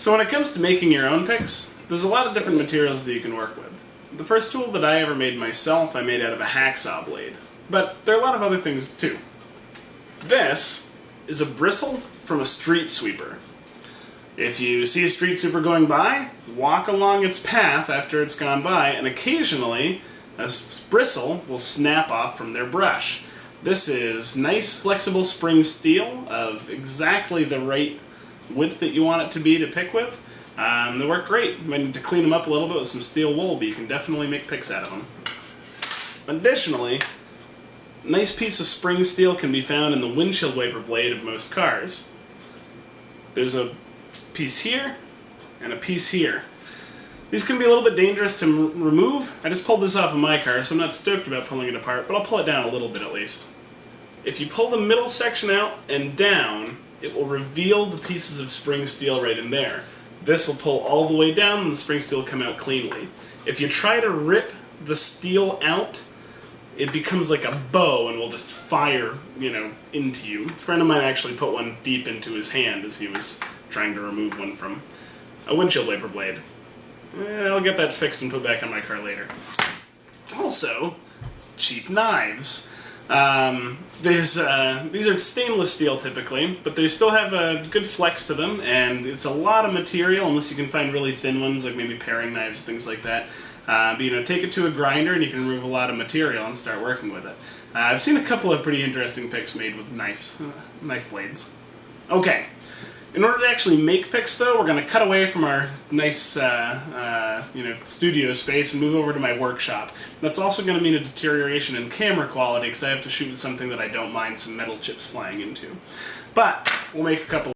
So when it comes to making your own picks, there's a lot of different materials that you can work with. The first tool that I ever made myself, I made out of a hacksaw blade. But there are a lot of other things too. This is a bristle from a street sweeper. If you see a street sweeper going by, walk along its path after it's gone by, and occasionally a bristle will snap off from their brush. This is nice flexible spring steel of exactly the right width that you want it to be to pick with. Um, they work great. You might need to clean them up a little bit with some steel wool, but you can definitely make picks out of them. Additionally, a nice piece of spring steel can be found in the windshield wiper blade of most cars. There's a piece here and a piece here. These can be a little bit dangerous to remove. I just pulled this off of my car, so I'm not stoked about pulling it apart, but I'll pull it down a little bit at least. If you pull the middle section out and down, it will reveal the pieces of spring steel right in there. This will pull all the way down and the spring steel will come out cleanly. If you try to rip the steel out, it becomes like a bow and will just fire, you know, into you. A friend of mine actually put one deep into his hand as he was trying to remove one from a windshield wiper blade. Eh, I'll get that fixed and put back on my car later. Also, cheap knives. Um, there's uh, these are stainless steel typically, but they still have a good flex to them, and it's a lot of material unless you can find really thin ones like maybe paring knives, things like that. Uh, but you know, take it to a grinder and you can remove a lot of material and start working with it. Uh, I've seen a couple of pretty interesting picks made with knives, knife blades. Okay, in order to actually make picks, though, we're going to cut away from our nice, uh, uh, you know, studio space and move over to my workshop. That's also going to mean a deterioration in camera quality because I have to shoot with something that I don't mind some metal chips flying into. But we'll make a couple